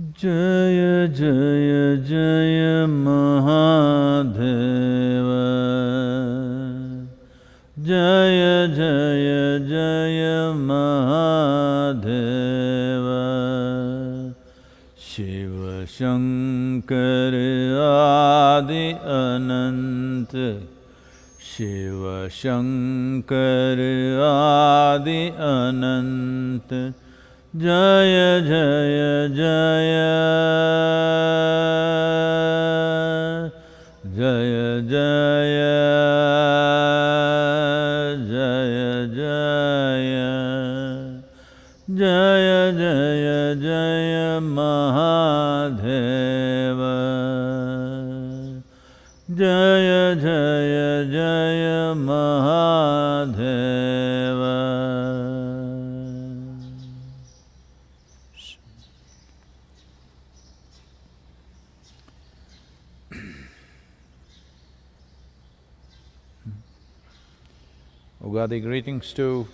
जय जय जय महादेव। जय जय जय महादेव। शिव शङ्कर आदि अनन्त शिव शङ्कर आदि अनन्त Jaya Jaya Jaya Jaya Jaya Jaya Jaya Jaya Jaya Jaya Mahadeva Jaya Jaya Jaya Mahadeva Ugadi greetings to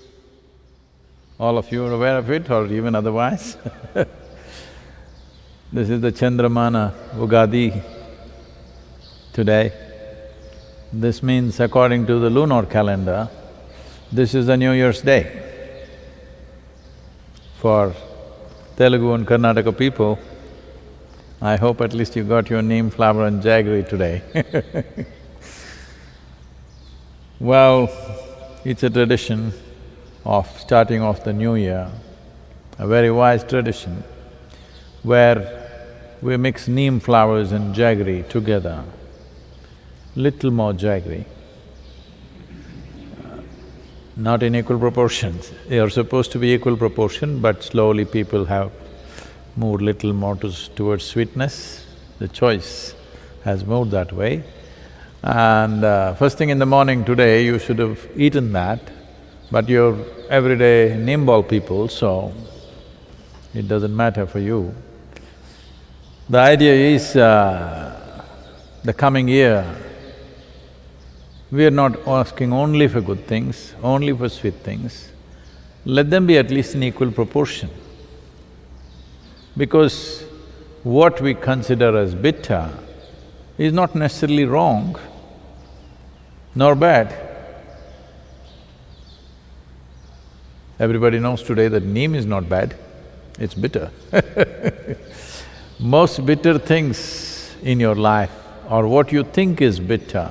all of you are aware of it or even otherwise. this is the Chandramana Ugadi today. This means according to the lunar calendar, this is the New Year's Day. For Telugu and Karnataka people, I hope at least you got your neem flower and jaggery today Well, it's a tradition of starting off the new year, a very wise tradition, where we mix neem flowers and jaggery together, little more jaggery, uh, not in equal proportions. They are supposed to be equal proportion, but slowly people have moved little more to, towards sweetness. The choice has moved that way. And uh, first thing in the morning today, you should have eaten that, but you're everyday nimble people, so it doesn't matter for you. The idea is, uh, the coming year, we are not asking only for good things, only for sweet things. Let them be at least in equal proportion. Because what we consider as bitter is not necessarily wrong nor bad. Everybody knows today that neem is not bad, it's bitter Most bitter things in your life or what you think is bitter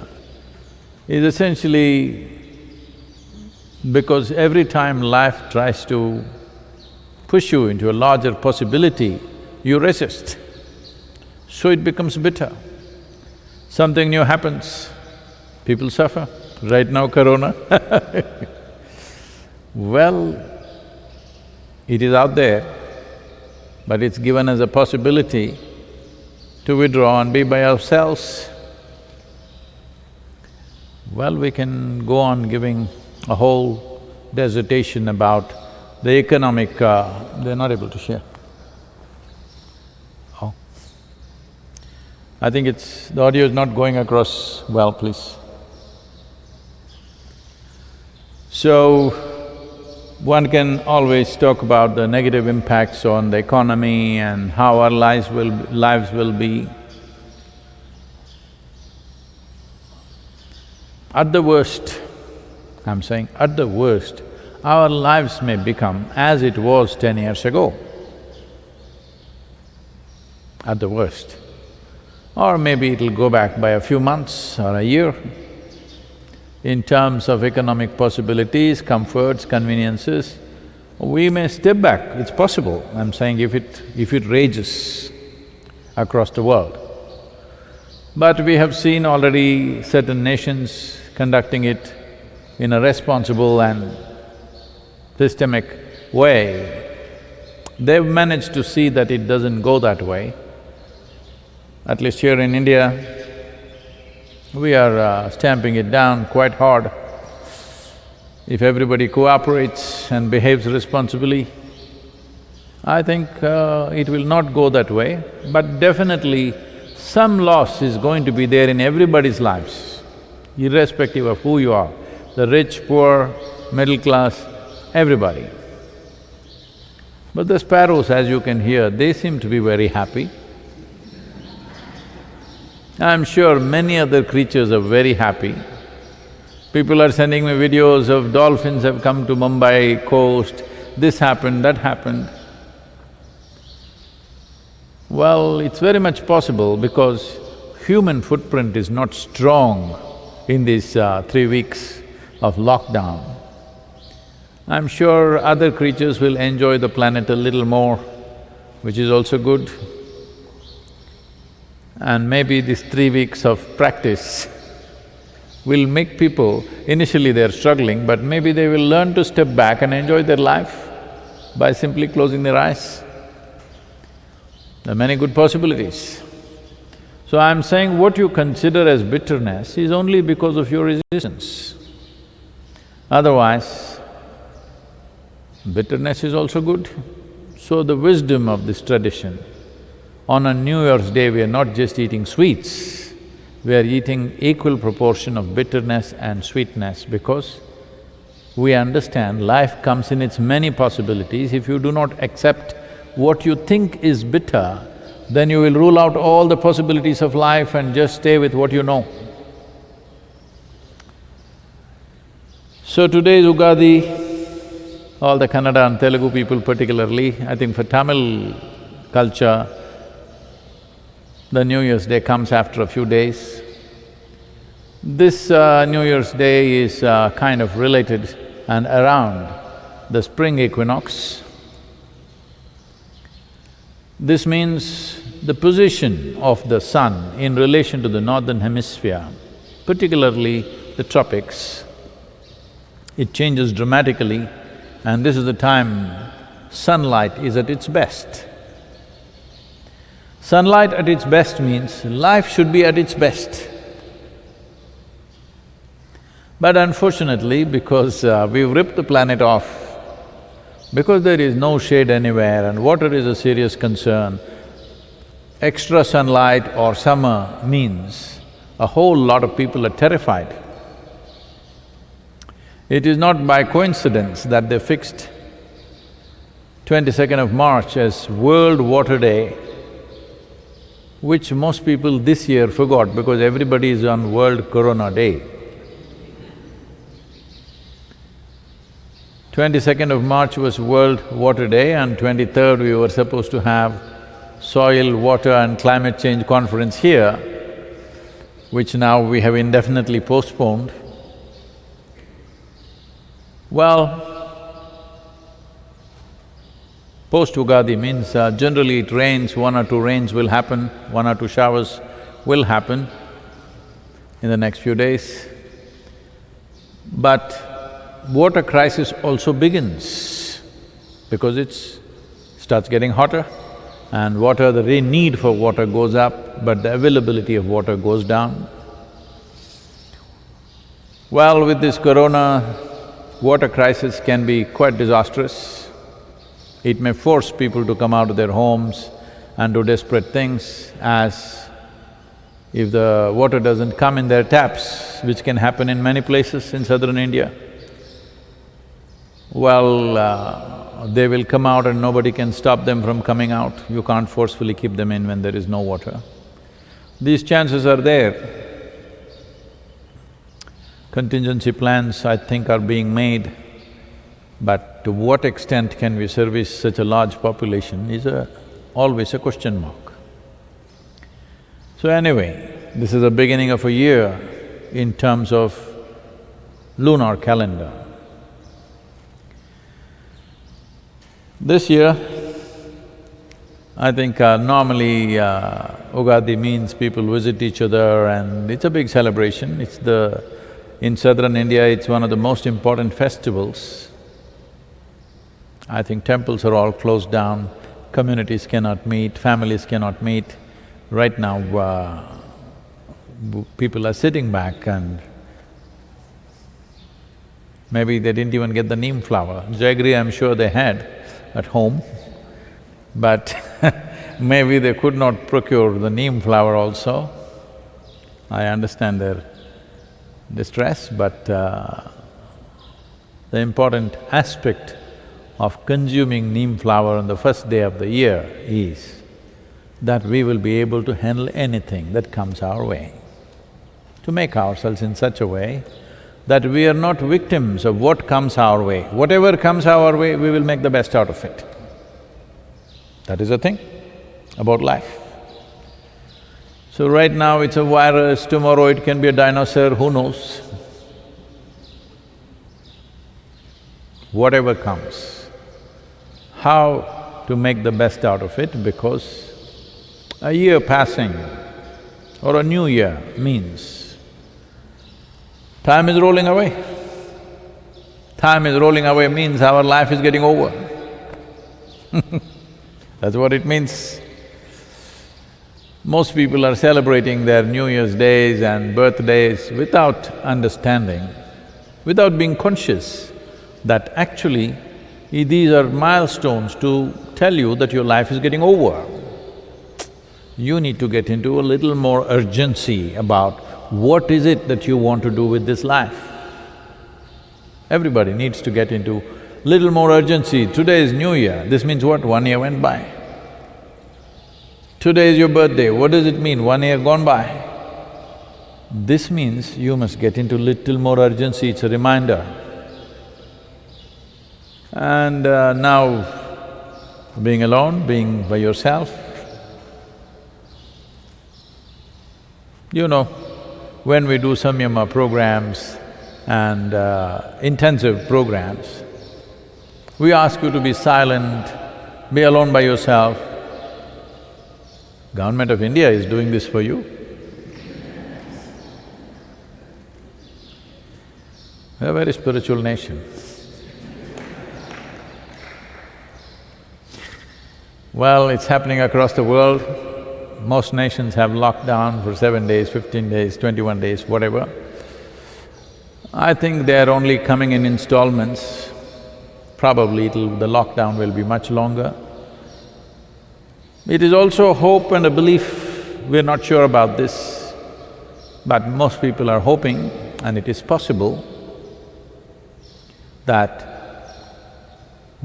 is essentially because every time life tries to push you into a larger possibility, you resist. So it becomes bitter. Something new happens, people suffer. Right now, corona Well, it is out there, but it's given as a possibility to withdraw and be by ourselves. Well, we can go on giving a whole dissertation about the economic… Uh, they're not able to share. I think it's… the audio is not going across well, please. So, one can always talk about the negative impacts on the economy and how our lives will… lives will be. At the worst, I'm saying at the worst, our lives may become as it was ten years ago, at the worst. Or maybe it'll go back by a few months or a year. In terms of economic possibilities, comforts, conveniences, we may step back, it's possible. I'm saying if it… if it rages across the world. But we have seen already certain nations conducting it in a responsible and systemic way. They've managed to see that it doesn't go that way. At least here in India, we are uh, stamping it down quite hard. If everybody cooperates and behaves responsibly, I think uh, it will not go that way, but definitely some loss is going to be there in everybody's lives, irrespective of who you are, the rich, poor, middle class, everybody. But the sparrows, as you can hear, they seem to be very happy. I'm sure many other creatures are very happy. People are sending me videos of dolphins have come to Mumbai coast, this happened, that happened. Well, it's very much possible because human footprint is not strong in these uh, three weeks of lockdown. I'm sure other creatures will enjoy the planet a little more, which is also good. And maybe these three weeks of practice will make people, initially they're struggling, but maybe they will learn to step back and enjoy their life by simply closing their eyes. There are many good possibilities. So I'm saying what you consider as bitterness is only because of your resistance. Otherwise, bitterness is also good. So the wisdom of this tradition, on a New Year's Day we are not just eating sweets, we are eating equal proportion of bitterness and sweetness because we understand life comes in its many possibilities. If you do not accept what you think is bitter, then you will rule out all the possibilities of life and just stay with what you know. So today is Ugadi, all the Kannada and Telugu people particularly, I think for Tamil culture, the New Year's Day comes after a few days. This uh, New Year's Day is uh, kind of related and around the spring equinox. This means the position of the sun in relation to the northern hemisphere, particularly the tropics, it changes dramatically and this is the time sunlight is at its best. Sunlight at its best means life should be at its best. But unfortunately, because uh, we've ripped the planet off, because there is no shade anywhere and water is a serious concern, extra sunlight or summer means a whole lot of people are terrified. It is not by coincidence that they fixed 22nd of March as World Water Day, which most people this year forgot because everybody is on World Corona Day. 22nd of March was World Water Day and 23rd we were supposed to have Soil, Water and Climate Change Conference here, which now we have indefinitely postponed. Well, post-Ugadi means uh, generally it rains, one or two rains will happen, one or two showers will happen in the next few days. But water crisis also begins because it starts getting hotter and water, the need for water goes up, but the availability of water goes down. Well, with this corona, water crisis can be quite disastrous. It may force people to come out of their homes and do desperate things as if the water doesn't come in their taps, which can happen in many places in southern India, well, uh, they will come out and nobody can stop them from coming out. You can't forcefully keep them in when there is no water. These chances are there. Contingency plans, I think, are being made, but to what extent can we service such a large population is a… always a question mark. So anyway, this is the beginning of a year in terms of lunar calendar. This year, I think uh, normally uh, Ugadi means people visit each other and it's a big celebration, it's the in southern India, it's one of the most important festivals. I think temples are all closed down, communities cannot meet, families cannot meet. Right now, uh, people are sitting back and maybe they didn't even get the neem flower. Jaggery, I'm sure they had at home, but maybe they could not procure the neem flower also. I understand their distress, but uh, the important aspect of consuming neem flower on the first day of the year is that we will be able to handle anything that comes our way. To make ourselves in such a way that we are not victims of what comes our way. Whatever comes our way, we will make the best out of it. That is the thing about life. So right now it's a virus, tomorrow it can be a dinosaur, who knows? Whatever comes, how to make the best out of it because a year passing or a new year means time is rolling away. Time is rolling away means our life is getting over That's what it means. Most people are celebrating their New Year's days and birthdays without understanding, without being conscious that actually these are milestones to tell you that your life is getting over. You need to get into a little more urgency about what is it that you want to do with this life. Everybody needs to get into little more urgency. Today is New Year, this means what? One year went by. Today is your birthday, what does it mean? One year gone by. This means you must get into little more urgency, it's a reminder. And uh, now, being alone, being by yourself, you know, when we do samyama programs and uh, intensive programs, we ask you to be silent, be alone by yourself, Government of India is doing this for you. We're a very spiritual nation. Well, it's happening across the world. Most nations have lockdown for seven days, fifteen days, twenty-one days, whatever. I think they're only coming in installments. Probably it'll… the lockdown will be much longer. It is also a hope and a belief, we're not sure about this, but most people are hoping and it is possible that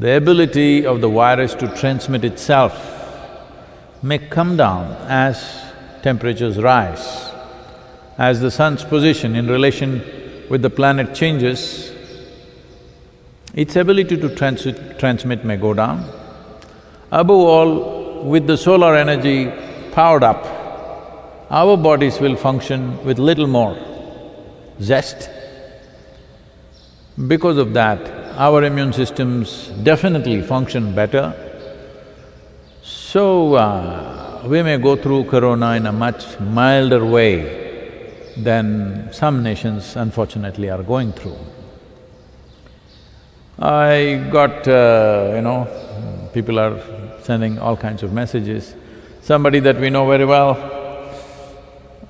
the ability of the virus to transmit itself may come down as temperatures rise. As the sun's position in relation with the planet changes, its ability to trans transmit may go down. Above all, with the solar energy powered up, our bodies will function with little more zest. Because of that, our immune systems definitely function better. So, uh, we may go through corona in a much milder way than some nations unfortunately are going through. I got, uh, you know, people are sending all kinds of messages. Somebody that we know very well,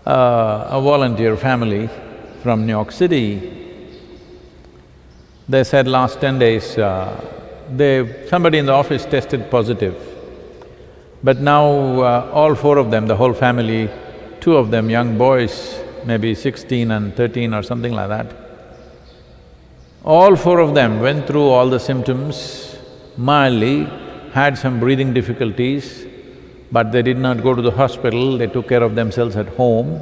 uh, a volunteer family from New York City, they said last ten days, uh, they… somebody in the office tested positive. But now uh, all four of them, the whole family, two of them young boys, maybe sixteen and thirteen or something like that, all four of them went through all the symptoms mildly, had some breathing difficulties, but they did not go to the hospital, they took care of themselves at home.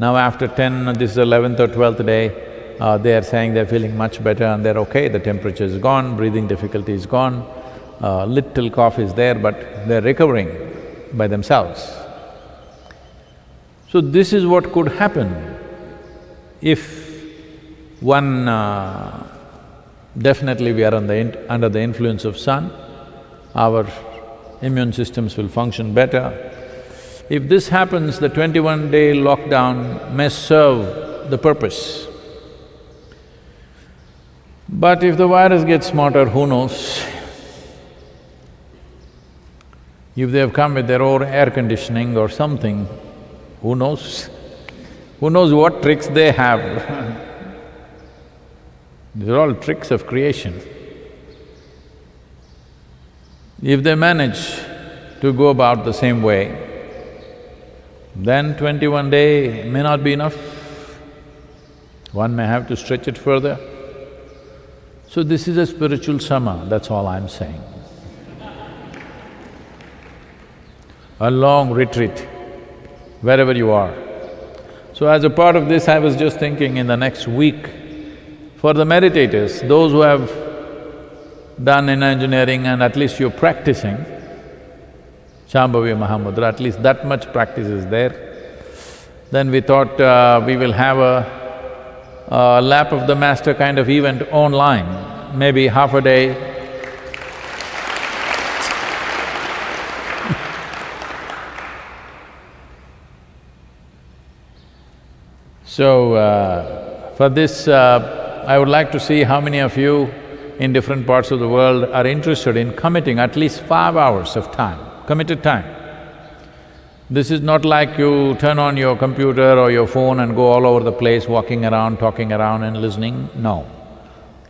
Now after ten, this is eleventh or twelfth day, uh, they are saying they're feeling much better and they're okay, the temperature is gone, breathing difficulty is gone, uh, little cough is there but they're recovering by themselves. So this is what could happen if one… Uh, definitely we are the under the influence of sun, our immune systems will function better. If this happens, the twenty-one day lockdown may serve the purpose. But if the virus gets smarter, who knows? If they have come with their own air conditioning or something, who knows? Who knows what tricks they have These are all tricks of creation. If they manage to go about the same way, then twenty-one day may not be enough. One may have to stretch it further. So this is a spiritual summer, that's all I'm saying. A long retreat, wherever you are. So as a part of this, I was just thinking in the next week, for the meditators, those who have done Inner Engineering and at least you're practicing, Shambhavi Mahamudra, at least that much practice is there. Then we thought uh, we will have a, a lap of the master kind of event online, maybe half a day. so, uh, for this, uh, I would like to see how many of you in different parts of the world are interested in committing at least five hours of time, committed time. This is not like you turn on your computer or your phone and go all over the place walking around, talking around and listening, no.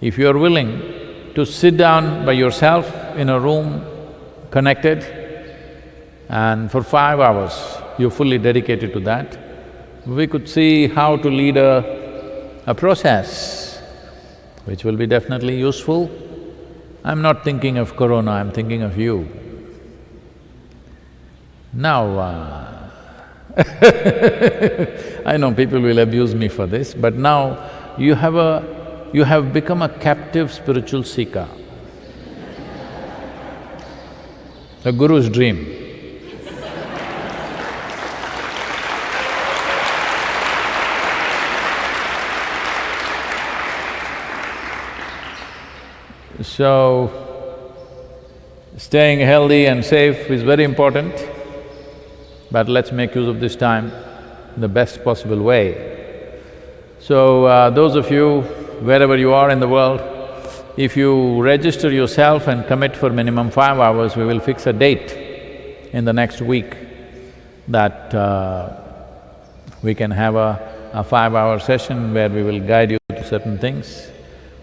If you're willing to sit down by yourself in a room, connected, and for five hours you're fully dedicated to that, we could see how to lead a, a process which will be definitely useful. I'm not thinking of corona, I'm thinking of you. Now, uh I know people will abuse me for this, but now you have a… you have become a captive spiritual seeker. The guru's dream. So, staying healthy and safe is very important. But let's make use of this time in the best possible way. So, uh, those of you, wherever you are in the world, if you register yourself and commit for minimum five hours, we will fix a date in the next week that uh, we can have a, a five-hour session where we will guide you to certain things.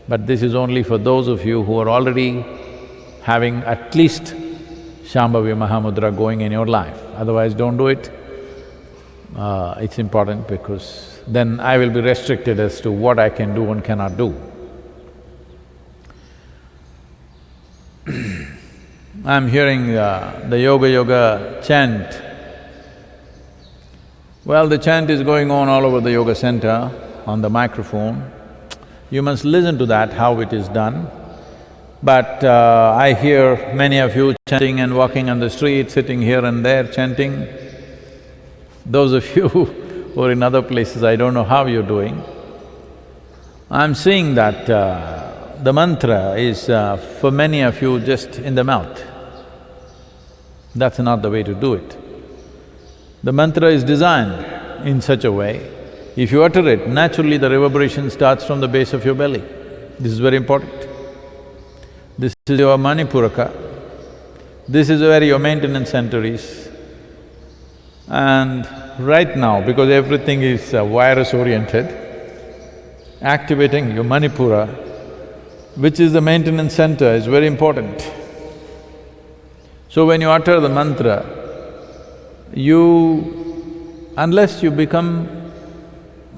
But this is only for those of you who are already having at least Shambhavi Mahamudra going in your life, otherwise don't do it. Uh, it's important because then I will be restricted as to what I can do and cannot do. I'm hearing uh, the yoga yoga chant. Well, the chant is going on all over the yoga center on the microphone. You must listen to that, how it is done. But uh, I hear many of you chanting and walking on the street, sitting here and there chanting. Those of you are in other places, I don't know how you're doing. I'm seeing that uh, the mantra is uh, for many of you just in the mouth. That's not the way to do it. The mantra is designed in such a way, if you utter it, naturally the reverberation starts from the base of your belly. This is very important. This is your Manipuraka. This is where your maintenance center is. And right now, because everything is uh, virus-oriented, activating your Manipura, which is the maintenance center, is very important. So when you utter the mantra, you… unless you become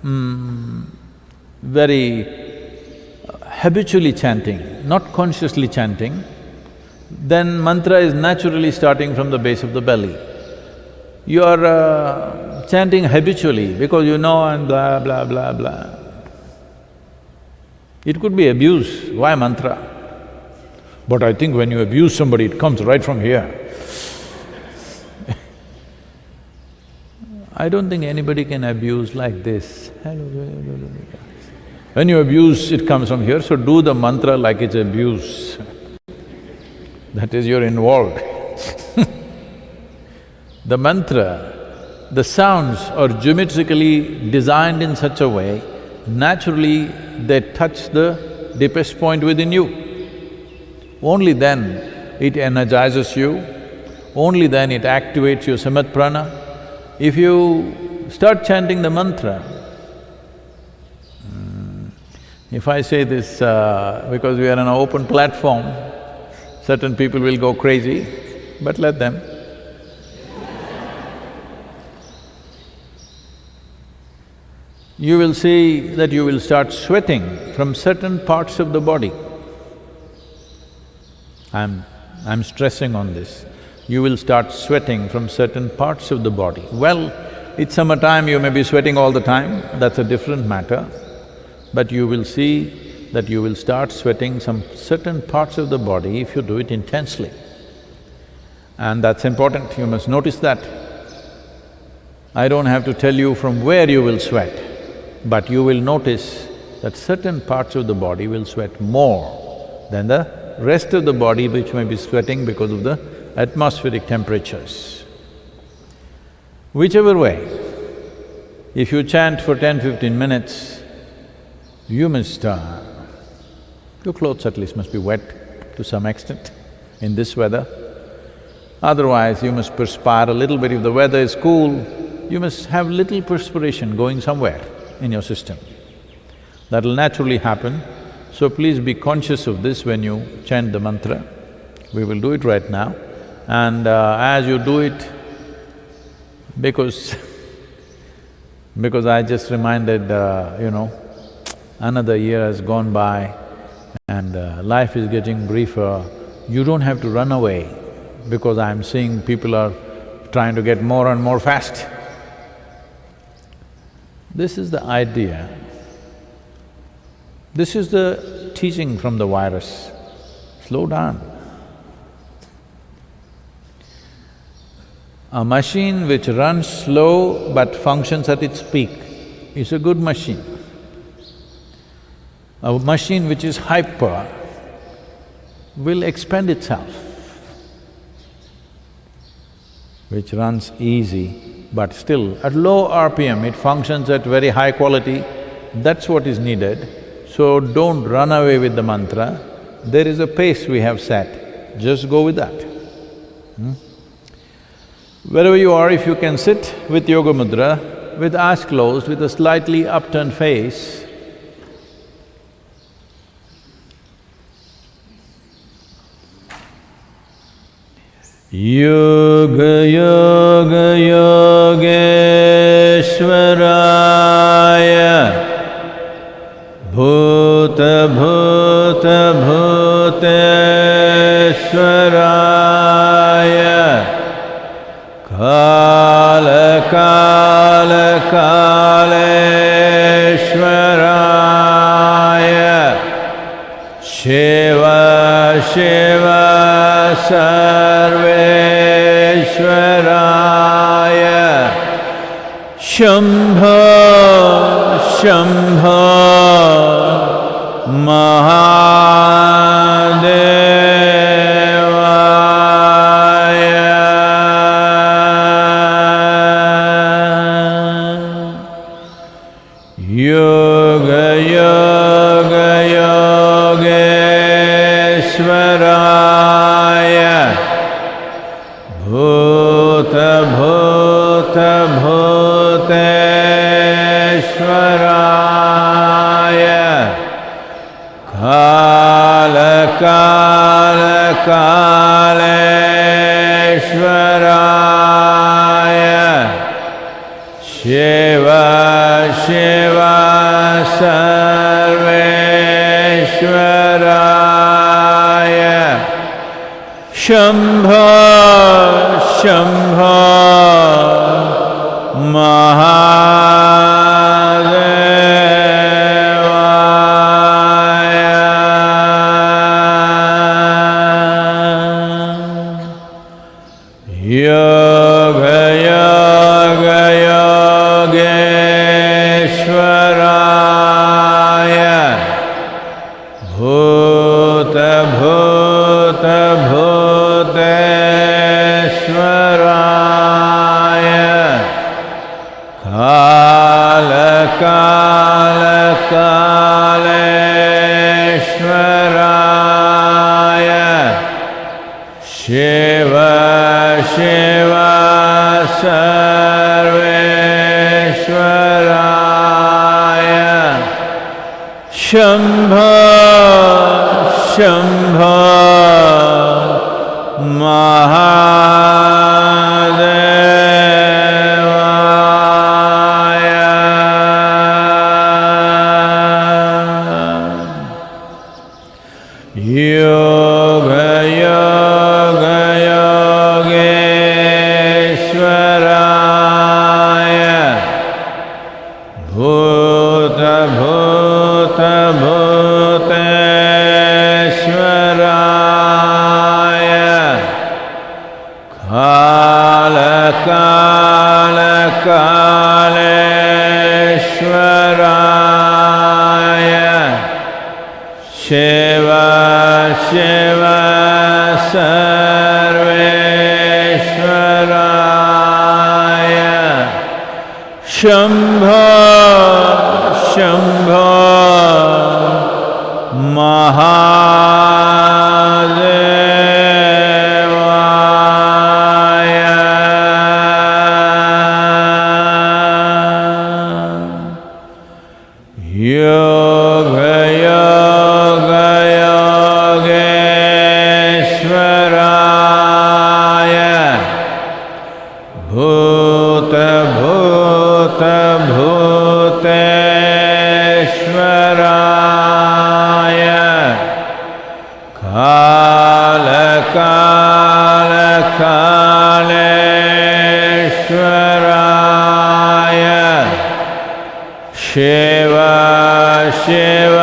mm, very habitually chanting, not consciously chanting, then mantra is naturally starting from the base of the belly. You are uh, chanting habitually because you know and blah, blah, blah, blah. It could be abuse, why mantra? But I think when you abuse somebody, it comes right from here. I don't think anybody can abuse like this. When you abuse, it comes from here, so do the mantra like it's abuse. that is, you're involved The mantra, the sounds are geometrically designed in such a way, naturally they touch the deepest point within you. Only then it energizes you, only then it activates your samana prana. If you start chanting the mantra, if I say this uh, because we are on an open platform, certain people will go crazy, but let them. You will see that you will start sweating from certain parts of the body. I'm… I'm stressing on this. You will start sweating from certain parts of the body. Well, it's summertime, you may be sweating all the time, that's a different matter. But you will see that you will start sweating some certain parts of the body if you do it intensely. And that's important, you must notice that. I don't have to tell you from where you will sweat, but you will notice that certain parts of the body will sweat more than the rest of the body which may be sweating because of the atmospheric temperatures. Whichever way, if you chant for 10-15 minutes, you must… Uh, your clothes at least must be wet to some extent in this weather. Otherwise, you must perspire a little bit. If the weather is cool, you must have little perspiration going somewhere in your system. That'll naturally happen so please be conscious of this when you chant the mantra. We will do it right now. And uh, as you do it, because because I just reminded, uh, you know, another year has gone by and uh, life is getting briefer, you don't have to run away because I'm seeing people are trying to get more and more fast. This is the idea this is the teaching from the virus, slow down. A machine which runs slow but functions at its peak is a good machine. A machine which is hyper will expend itself, which runs easy, but still at low RPM it functions at very high quality, that's what is needed. So don't run away with the mantra, there is a pace we have set, just go with that. Hmm? Wherever you are, if you can sit with yoga mudra, with eyes closed, with a slightly upturned face, Yoga Yoga Yogeshwaraya Shiv Shiv सर्वेश्वराय। शम्भ शम्भ महा yoga yoga シェワシェワ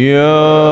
Yeah.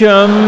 Gresham.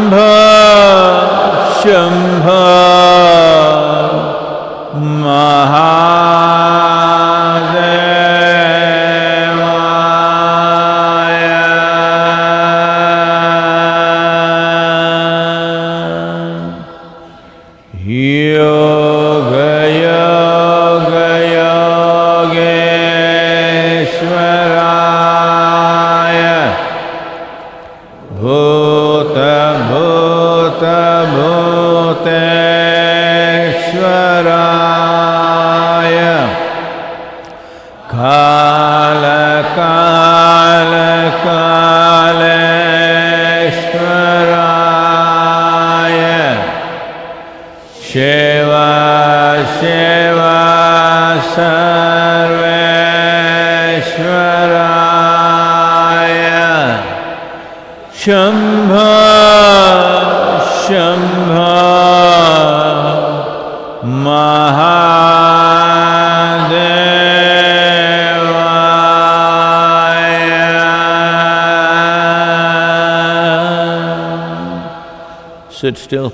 Sit still,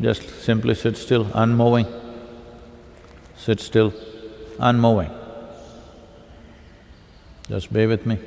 just simply sit still, unmoving. Sit still, unmoving. Just be with me.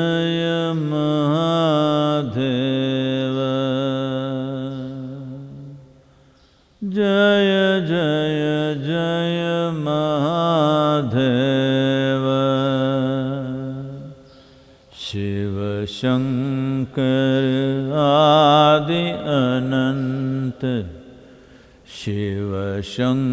जय महाधेव जय जय जय महाधेव शिवशङ्क आदि अनन्त शिवशङ्क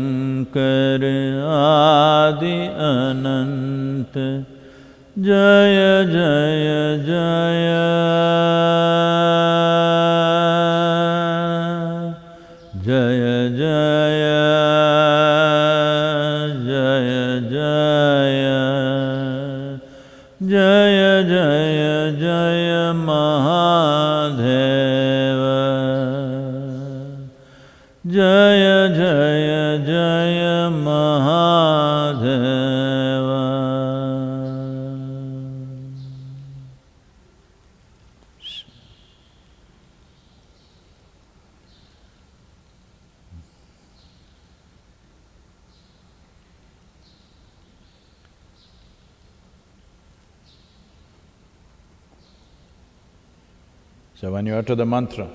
You utter the mantra,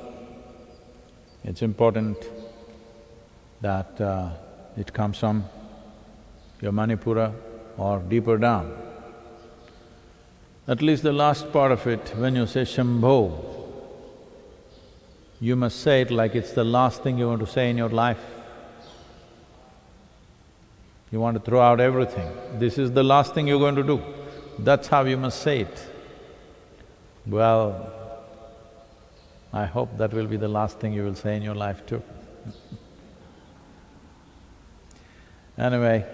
it's important that uh, it comes from your Manipura or deeper down. At least the last part of it, when you say Shambho, you must say it like it's the last thing you want to say in your life. You want to throw out everything. This is the last thing you're going to do. That's how you must say it. Well, I hope that will be the last thing you will say in your life too. anyway,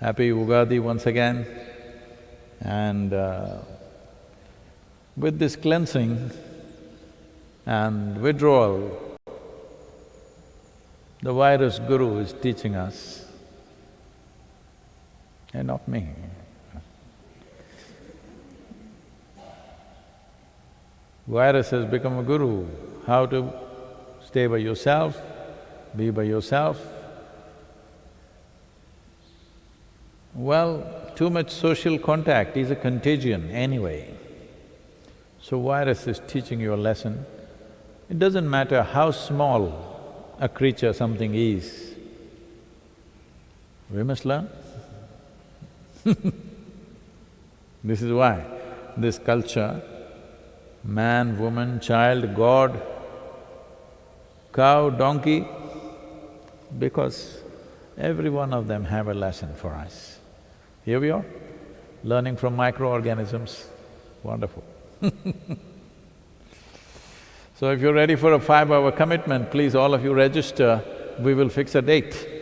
happy Ugadi once again. And uh, with this cleansing and withdrawal, the virus guru is teaching us, and not me. Virus has become a guru, how to stay by yourself, be by yourself. Well, too much social contact is a contagion anyway. So virus is teaching you a lesson. It doesn't matter how small a creature something is, we must learn. this is why this culture man, woman, child, God, cow, donkey, because every one of them have a lesson for us. Here we are, learning from microorganisms, wonderful So if you're ready for a five-hour commitment, please all of you register, we will fix a date.